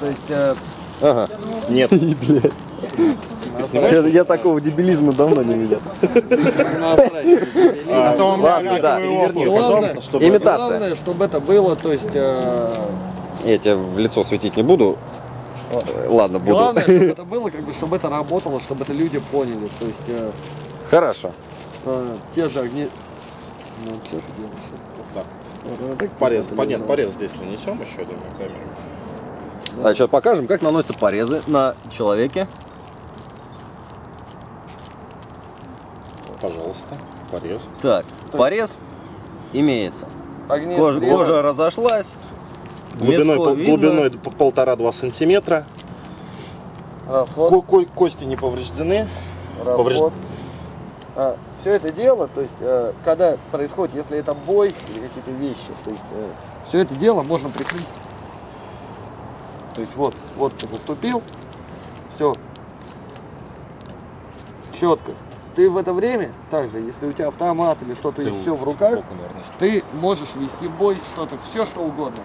То есть, э, Ага. Нет. Я, я такого дебилизма давно не видел. А то опухоль, верни, пожалуйста, чтобы... Имитация. Главное, чтобы это было, то есть, э, Я тебя в лицо светить не буду. Ладно, буду. главное, чтобы это было, как бы, чтобы это работало, чтобы это люди поняли. То есть, э, Хорошо. те же огни... Ну, что ты делаешь? Вот, она так Порез, нет, лежала. порез здесь нанесем еще одну камеру. А сейчас покажем, как наносятся порезы на человеке. Пожалуйста, порез. Так, порез имеется. Огни Кожа, кожа разошлась. Глубиной, видно. глубиной полтора-два сантиметра. расход, Ко- ко- кости не повреждены. расход. все это дело, то есть, э, когда происходит, если это бой или какие-то вещи, то есть, все это дело можно прикрыть. То есть, вот, вот ты наступил, все, четко. Ты в это время, также, если у тебя автомат или что-то еще в руках, наверное, ты можешь вести бой, что-то, все что угодно.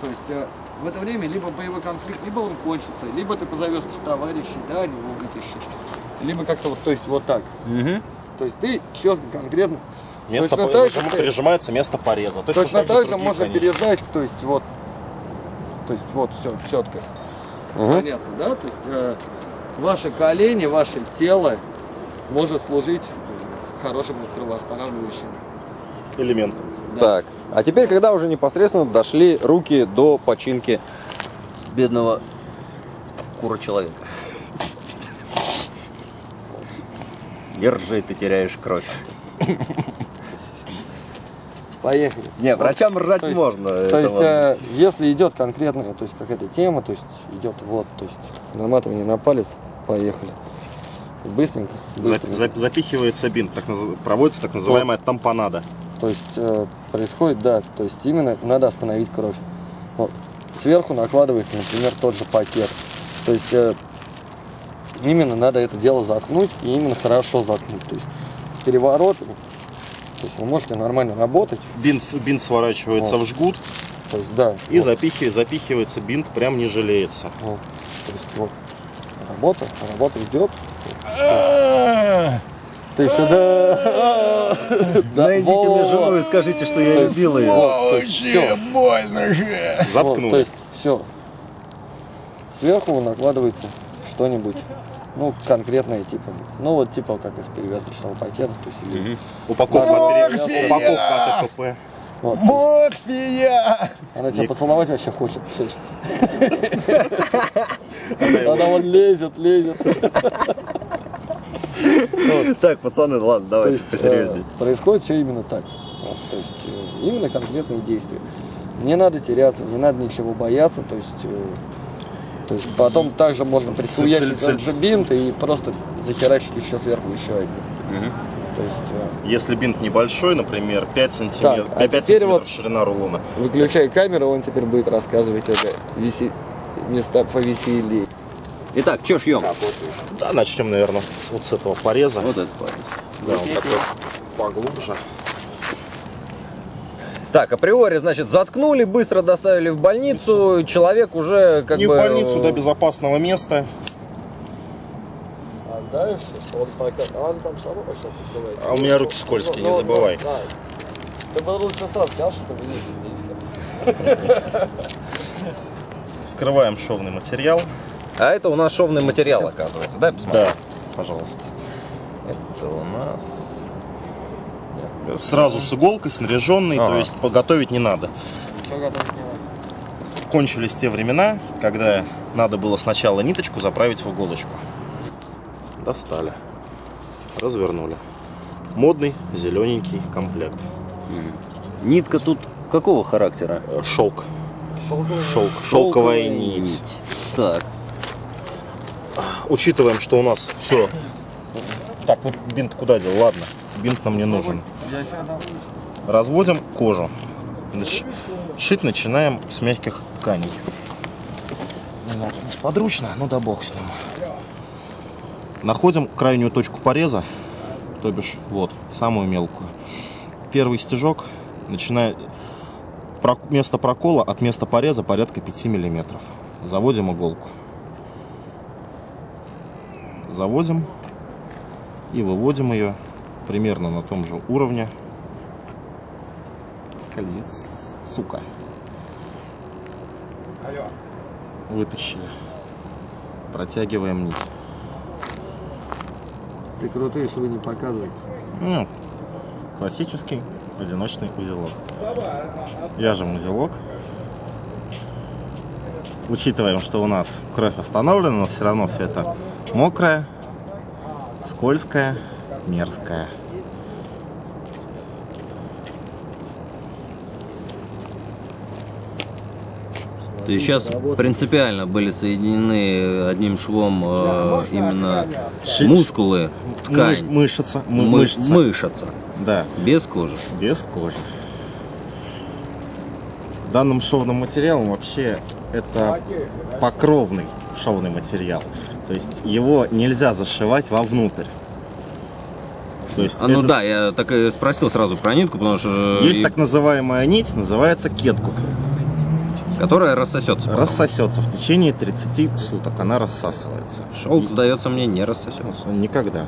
То есть э, в это время либо боевой конфликт, либо он кончится, либо ты позовешь товарищей, да, они его вытащат. Либо как-то вот, то есть вот так. Мгм. То есть ты четко, конкретно. Место Точно по- так же прижимается место пореза. Точно, Точно так же можно конечно. пережать, то есть вот, то есть вот все четко. Мгм. Понятно, да? То есть э, ваши колени, ваше тело может служить хорошим кровоостанавливающим. элемент. Да. Так, а теперь, когда уже непосредственно дошли руки до починки бедного кура человека. Держи, ты теряешь кровь. Поехали. Не, врачам ржать То есть- можно. То есть, ладно. э, если идет конкретная, то есть какая-то тема, то есть идет вот, то есть наматывание на палец, поехали. Быстренько, За- быстренько. за- запихивается бинт, так проводится так называемая тампонада. То есть э, происходит, да, то есть именно надо остановить кровь. Вот. Сверху накладывается, например, тот же пакет. То есть э, именно надо это дело заткнуть и именно хорошо заткнуть. То есть с переворотами. То есть вы можете нормально работать. Бинт, бинт сворачивается Вот. в жгут То есть да. и вот. запихи- запихивается бинт, прям не жалеется. Вот. То есть вот работа, работа идет. Ты сюда. Найдите мне жену и скажите, что я любил ее. Все. Заткнули. то есть все. Сверху накладывается что-нибудь. Ну, конкретное типа. Ну, вот типа как из перевязочного пакета. То есть, или- Упаковка, перевязать. упаковка от ЭКП. вот, Морфия! она тебя Ник. поцеловать вообще хочет. Она вон лезет, лезет. Так, пацаны, ладно, давайте э, посерьезнее. происходит все именно так. Вот, то есть э, именно конкретные действия. Не надо теряться, не надо ничего бояться. То есть, э, то есть потом также можно прихуячить тот же бинт и просто захерачить еще сверху еще один. То есть э, Если бинт небольшой, например, 5 сантиметров, Так, а 5 теперь сантиметров вот- ширина рулона, выключай камеру, он теперь будет рассказывать это веси... места повеселее. Итак, что шьем? да, начнем, наверное, с, вот с этого пореза. Вот этот порез. Да, он такой поглубже. Так, априори, значит, заткнули, быстро доставили в больницу, человек уже как Не бы... в больницу, до безопасного места. А дальше он пока... А он там сама пошла открывается. А у меня руки скользкие, не забывай. Ты бы лучше сразу сказал, что вы не и все. Вскрываем шовный материал. А это у нас шовный материал, оказывается. Дай посмотрю. Да, пожалуйста. Это у нас... Сразу с иголкой, снаряженный, Ага. то есть подготовить не надо. Кончились те времена, когда надо было сначала ниточку заправить в иголочку. Достали. Развернули. Модный зелененький комплект. Нитка тут какого характера? Э, Шелк. Шелковый. Шелк. Шелковая нить. Так, Учитываем, что у нас все. Так, вот бинт куда дел? Ладно, бинт нам не нужен. Разводим кожу. Шить начинаем с мягких тканей. Немного несподручно, ну да бог с ним. Находим крайнюю точку пореза, то бишь вот, самую мелкую. Первый стежок начинает... Место прокола от места пореза порядка 5 миллиметров. заводим иголку. Заводим и выводим ее примерно на том же уровне. Скользит, сука. Вытащили. Протягиваем нить. Ты крутый, чтобы не показывай. Ну, классический одиночный узелок. Вяжем узелок. Учитываем, что у нас кровь остановлена, но все равно все это мокрое, скользкое, мерзкое. То есть сейчас принципиально были соединены одним швом э, именно мускулы, ткань, Мы- мышца, мы- мы- мышца. мышца, Да, без кожи. без кожи. Данным шовным материалом вообще это покровный шовный материал. То есть его нельзя зашивать вовнутрь. То есть А, ну это- да, я так и спросил сразу про нитку, потому что... Есть и- так называемая нить, называется кеткут. Которая рассосется. потом. Рассосется в течение 30 суток, она рассасывается. Шелк, сдается мне, не рассосется. Никогда.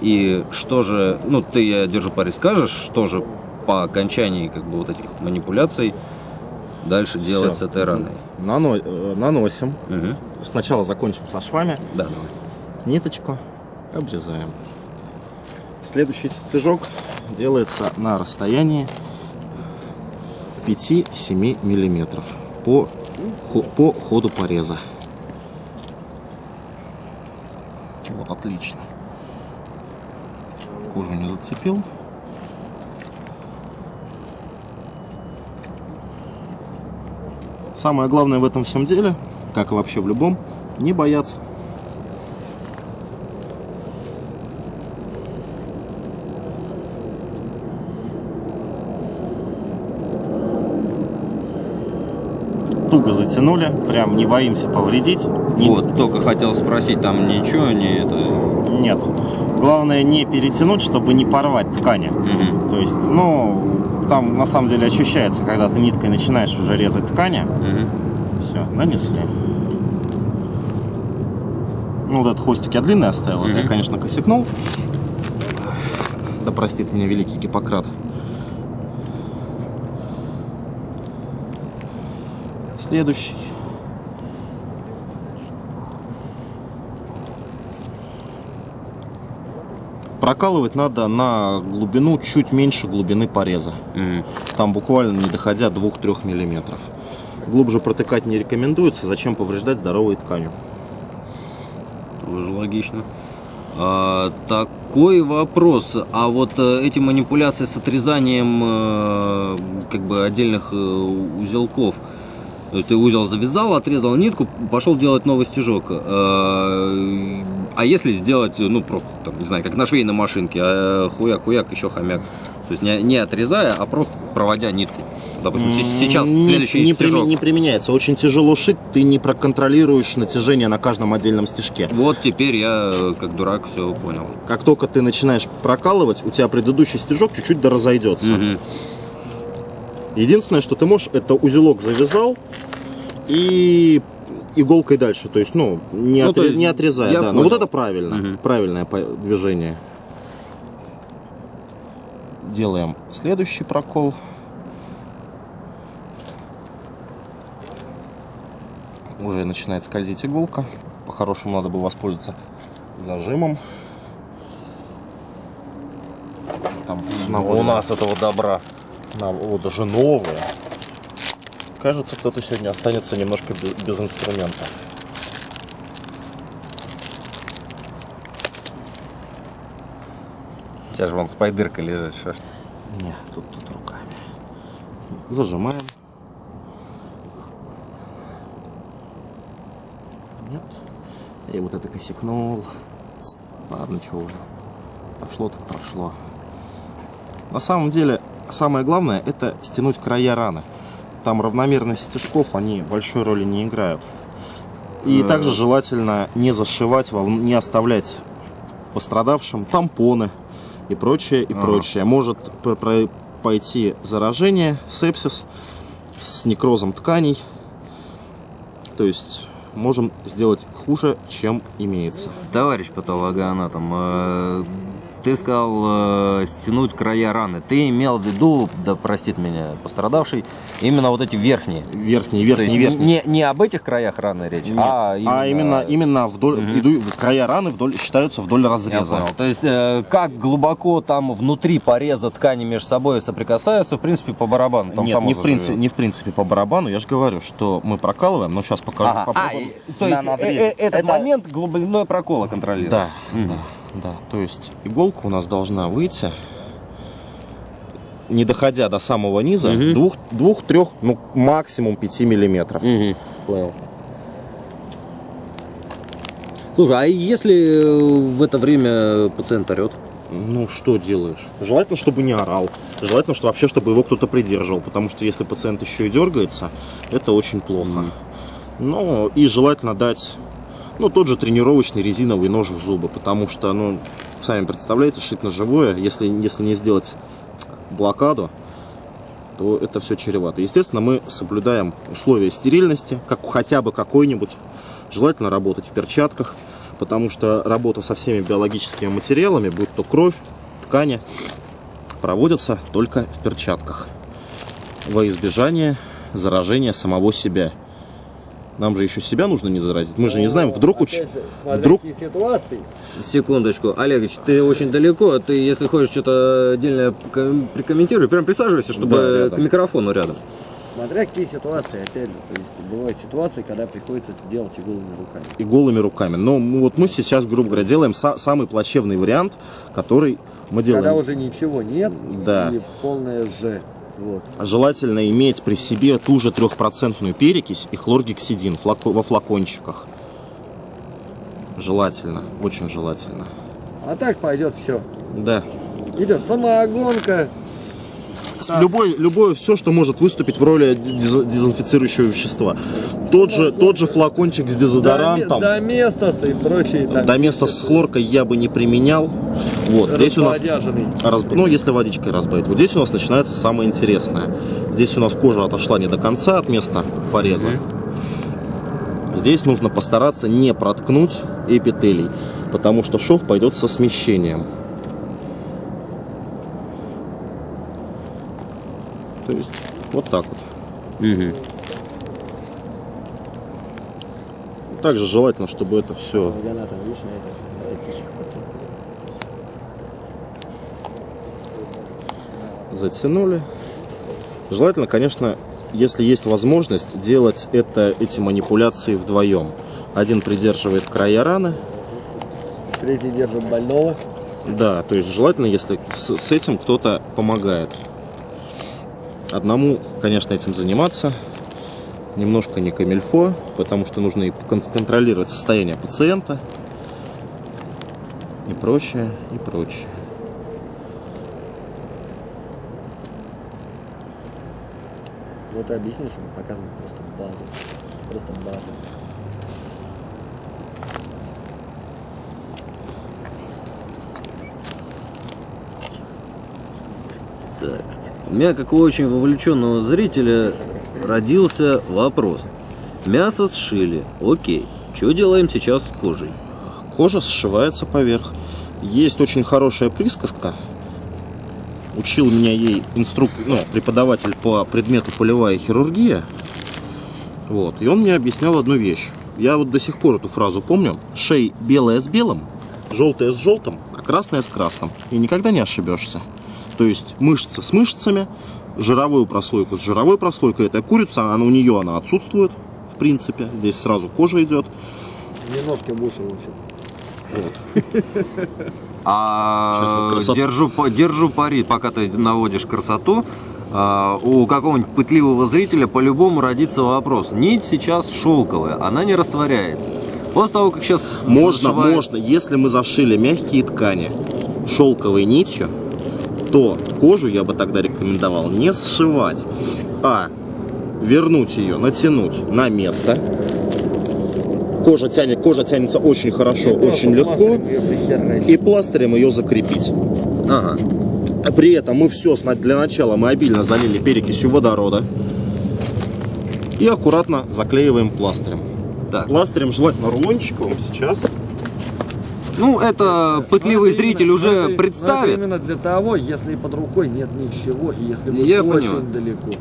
И что же, ну ты, я держу пари, скажешь, что же по окончании как бы вот этих манипуляций дальше делать Всё. с этой раной? Нано- э, наносим. Мгм. Сначала закончим со швами. Да, давай. Ниточку обрезаем. Следующий стежок делается на расстоянии 5-7 миллиметров по, по ходу пореза. Вот, отлично. Кожу не зацепил. Самое главное в этом всем деле, как и вообще в любом, не бояться. Туго затянули, прям не боимся повредить. Не- Вот, только хотел спросить, там ничего не это... Нет. Главное не перетянуть, чтобы не порвать ткани. Мгм. То есть, ну, там на самом деле ощущается, когда ты ниткой начинаешь уже резать ткани. Мгм. Все, нанесли. Ну, вот этот хвостик я длинный оставил, это я, конечно, косякнул. Да простит меня великий Гиппократ. Следующий. Прокалывать надо на глубину чуть меньше глубины пореза. Мгм. Там буквально не доходя 2-3 миллиметров. Глубже протыкать не рекомендуется, зачем повреждать здоровые ткани. Тоже логично. А, такой вопрос. А вот э, эти манипуляции с отрезанием э, как бы отдельных э, узелков. То есть ты узел завязал, отрезал нитку, пошел делать новый стежок. А, а если сделать, ну просто, там, не знаю, как на швейной машинке, а хуяк-хуяк, еще хомяк. То есть не, не отрезая, а просто проводя нитку. Допустим, се- сейчас Не- следующий не, стежок. не применяется. Очень тяжело шить, ты не проконтролируешь натяжение на каждом отдельном стежке. Вот теперь я, э, как дурак, все понял. Как только ты начинаешь прокалывать, у тебя предыдущий стежок чуть-чуть да разойдется. Единственное, что ты можешь, это узелок завязал и иголкой дальше. То есть, ну, не, Ну, отре- есть не отрезая. Да. Но вот это правильно. Мгм. Правильное движение. Делаем следующий прокол. Уже начинает скользить иголка. По-хорошему надо бы воспользоваться зажимом. Там У нас этого добра. На, вот даже новые. Кажется, кто-то сегодня останется немножко без, без инструмента. У тебя же вон спайдырка лежит, что ж ты. Не, тут, тут руками. Зажимаем. Нет. И вот это косякнул. Ладно, что уже. Прошло так прошло. На самом деле, самое главное, это стянуть края раны. Там равномерность стежков, они большой роли не играют. И Э. также желательно не зашивать, не оставлять пострадавшим тампоны и прочее, и Ага. прочее. Может пойти заражение, сепсис с некрозом тканей. То есть можем сделать хуже, чем имеется. Товарищ патологоанатом, э, ты сказал э, стянуть края раны. Ты имел в виду, да простит меня пострадавший, именно вот эти верхние. Верхний, есть верхний. Не, не об этих краях раны речь, Нет. а А именно, именно вдоль, Мгм. иду, края раны вдоль, считаются вдоль Я разреза. понял. То есть, э, как глубоко там внутри пореза ткани между собой соприкасаются, в принципе, по барабану. Там Нет, само не в, принципе, не в принципе по барабану, я же говорю, что мы прокалываем, но сейчас покажу. Ага. А, и- то на есть э, э, этот Это- момент глубиной прокола контролирует. Да, Мгм. да, да. То есть иголка у нас должна выйти, не доходя до самого низа, Мгм. двух, двух, трех, ну максимум 5 миллиметров. Мгм. Понял. Слушай, а если э, в это время пациент орет? Ну, что делаешь? Желательно, чтобы не орал. Желательно, что вообще, чтобы его кто-то придерживал. Потому что если пациент еще и дергается, это очень плохо. Мгм. Ну, и желательно дать, ну, тот же тренировочный резиновый нож в зубы. Потому что, ну, сами представляете, шить на живое, если, если не сделать блокаду, то это все чревато. Естественно, мы соблюдаем условия стерильности, как хотя бы какой-нибудь. Желательно работать в перчатках, потому что работа со всеми биологическими материалами, будь то кровь, ткани, проводится только в перчатках во избежание заражения самого себя. Нам же еще себя нужно не заразить. Мы же не знаем, вдруг уч... вдруг ситуации. Секундочку, Олегович, ты очень далеко, ты, если хочешь что-то отдельно ком- прикомментируй, прям присаживайся, чтобы Да, к микрофону рядом. Смотря какие ситуации, опять же, то есть бывают ситуации, когда приходится это делать и голыми руками. и голыми руками. Но вот мы сейчас, грубо говоря, делаем са- самый плачевный вариант, который мы делаем. Когда уже ничего нет, Да. и полное Ж. Вот. Желательно иметь при себе ту же трехпроцентную перекись и хлоргексидин во флакончиках. Желательно, очень желательно. А так пойдет все. Да. Идет самоогонка. С- Любой, любое, все, что может выступить в роли дез- дезинфицирующего вещества. Тот же, тот же флакончик с дезодорантом. До, места и прочие. там До места с хлоркой я бы не применял. Вот, здесь у нас. Разб- Ну, если водичкой разбавить. Вот здесь у нас начинается самое интересное. Здесь у нас кожа отошла не до конца от места пореза. Здесь нужно постараться не проткнуть эпителий, потому что шов пойдет со смещением. То есть вот так вот. Также желательно, чтобы это все затянули. Желательно, конечно, если есть возможность, делать это, эти манипуляции вдвоем. Один придерживает края раны, Третий держит больного. да, то есть желательно, если с, с этим кто-то помогает. Одному, конечно, этим заниматься немножко не камильфо, потому что нужно и кон- контролировать состояние пациента и прочее, и прочее. Вот и объяснишь, мы показываем просто базу. Просто базу. У меня, как у очень вовлеченного зрителя, родился вопрос. Мясо сшили, окей. Что делаем сейчас с кожей? Кожа сшивается поверх. Есть очень хорошая присказка. Учил меня ей инструк... ну, преподаватель по предмету полевая хирургия. Вот. И он мне объяснял одну вещь. Я вот до сих пор эту фразу помню. Шей белое с белым, желтое с желтым, а красное с красным. И никогда не ошибешься. То есть мышца с мышцами, жировую прослойку с жировой прослойкой. Это курица, она у нее она отсутствует, в принципе. Здесь сразу кожа идет. Немножко выше, в общем. А красота. держу, держу пари, пока ты наводишь красоту. а, у какого-нибудь пытливого зрителя по-любому родится вопрос. Нить сейчас шелковая, она не растворяется. После того, как сейчас Можно, зашивается- можно. Если мы зашили мягкие ткани шелковой нитью, то кожу я бы тогда рекомендовал не сшивать, а вернуть ее, натянуть на место. Кожа, тянет, кожа тянется очень хорошо, очень легко. И пластырем ее закрепить. Ага. А При этом мы все для начала мы обильно залили перекисью водорода. И аккуратно заклеиваем пластырем. Так. Пластырем желательно рулончиковым сейчас. Ну, это пытливый зритель уже представит. Именно для того, если под рукой нет ничего, и если вы Я очень понимаю. далеко.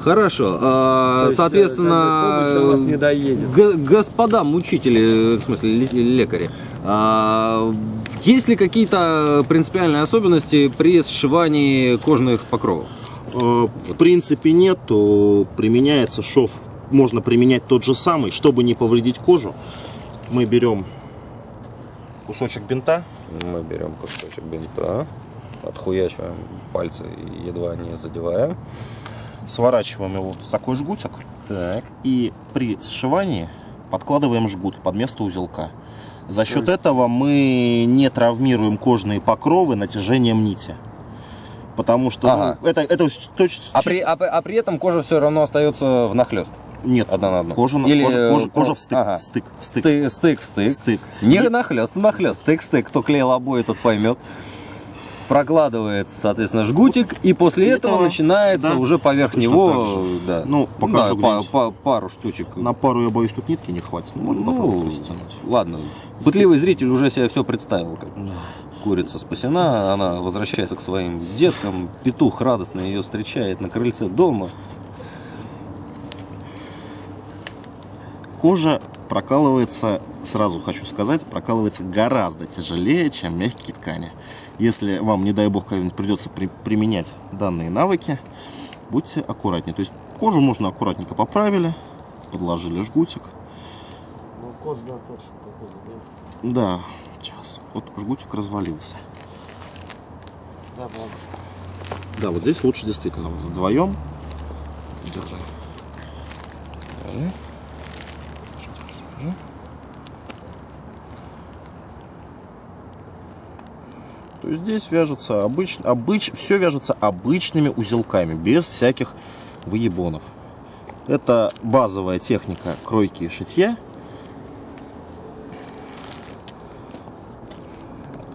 Хорошо. а, есть, э, соответственно, вас не доедет. господа мучители, в смысле ле- лекари, а, есть ли какие-то принципиальные особенности при сшивании кожных покровов? Э, В принципе нет, то применяется шов. Можно применять тот же самый, чтобы не повредить кожу. Мы берем кусочек бинта, Мы берем кусочек бинта, отхуячиваем пальцы, едва не задевая. сворачиваем его в такой жгутик. Так. И при сшивании подкладываем жгут под место узелка. За счет этого мы не травмируем кожные покровы натяжением нити. Потому что Ага. ну, это, это точ- А чисто- при, а, а при этом кожа все равно остается внахлёст. Нет, одна на одну. Кожа, Или, кожа, кожа, кожа ко- в стык, ага. в стык, в стык, Ты, стык, стык. стык. Не И- нахлест, нахлест, стык, стык. Кто клеил обои, тот поймет. Прокладывается, соответственно, жгутик, и после этого этого, начинается да, уже поверх него, да, Ну, покажу да, па- па- пару штучек. На пару, я боюсь, тут нитки не хватит. но Можно Ну, попробовать растянуть. ладно. Пытливый зритель уже себе все представил. Как Да. курица спасена, она возвращается к своим деткам, петух радостно ее встречает на крыльце дома. Кожа прокалывается, сразу хочу сказать, прокалывается гораздо тяжелее, чем мягкие ткани. Если вам, не дай бог, когда-нибудь придется при- применять данные навыки, будьте аккуратнее. То есть кожу можно аккуратненько поправили, подложили жгутик. Ну, кожа достаточно такой, Да, сейчас. Вот жгутик развалился. да? Да, ладно. Да, вот здесь лучше действительно вдвоем. Держи. Держи. То есть здесь вяжется обычно, обыч, все вяжется обычными узелками, без всяких выебонов. Это базовая техника кройки и шитья.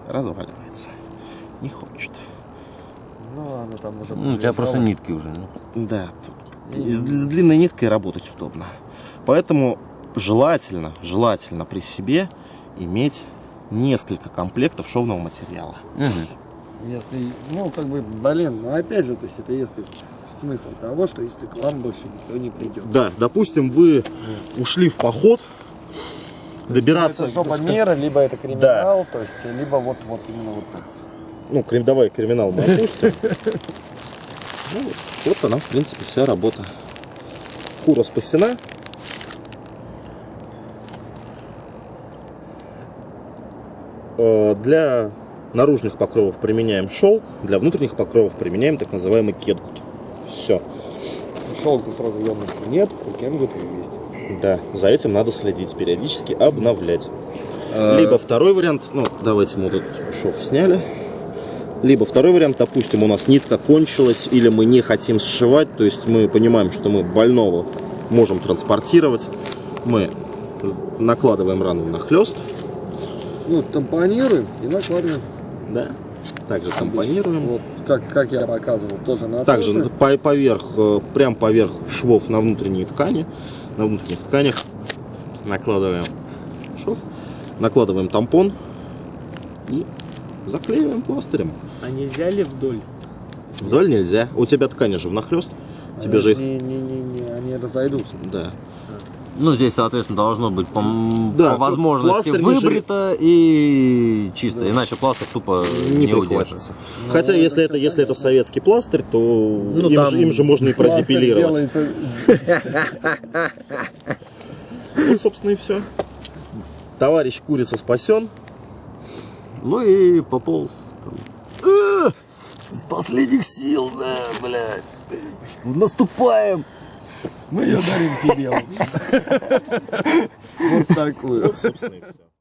Разваливается. Не хочет. Ну ладно, там уже... Ну, у тебя просто нитки уже. ну. Да, тут с, с длинной ниткой работать удобно. Поэтому желательно, желательно при себе иметь несколько комплектов шовного материала. Если, ну, как бы, блин, ну, опять же, то есть это если смысл того, что если к вам больше никто не придет. Да, допустим, вы ушли в поход, добираться... Это жопа мира, либо это криминал, то есть, либо вот, вот именно вот так. Ну, крем, давай криминал мы опустим. Ну, вот она, в принципе, вся работа. Кура спасена. Э, Для наружных покровов применяем шелк, для внутренних покровов применяем так называемый кетгут. Все. Шелка сразу явности нет, у кенгута есть. Да, за этим надо следить, периодически обновлять. Э, Либо второй вариант, ну, давайте мы вот этот шов сняли. Либо второй вариант, допустим, у нас нитка кончилась, или мы не хотим сшивать, то есть мы понимаем, что мы больного можем транспортировать. Мы накладываем рану на хлест, Ну, тампонируем и накладываем. да, также компонируем. Вот, как, как я показывал, тоже на Также тоже. по- поверх, э, прям поверх швов на внутренние ткани, на внутренних тканях накладываем шов, накладываем тампон и заклеиваем пластырем. А нельзя ли вдоль? Вдоль нельзя. У тебя ткани же внахлёст. Тебе же их... Не, не, не, не, они разойдутся. Да. Ну, здесь, соответственно, должно быть по, Да, по возможности выбрито и чисто. Иначе пластырь тупо Не, не, удержит. прихватится. Ну, Хотя, если это, если это советский пластырь, то Ну, им, там же, им же можно и продепилировать. Вот, собственно, и все. Товарищ курица спасен. Ну и пополз. там. С последних сил, да, блядь. Наступаем! Мы ее дарим тебе. Вот такую. Вот, собственно, и все.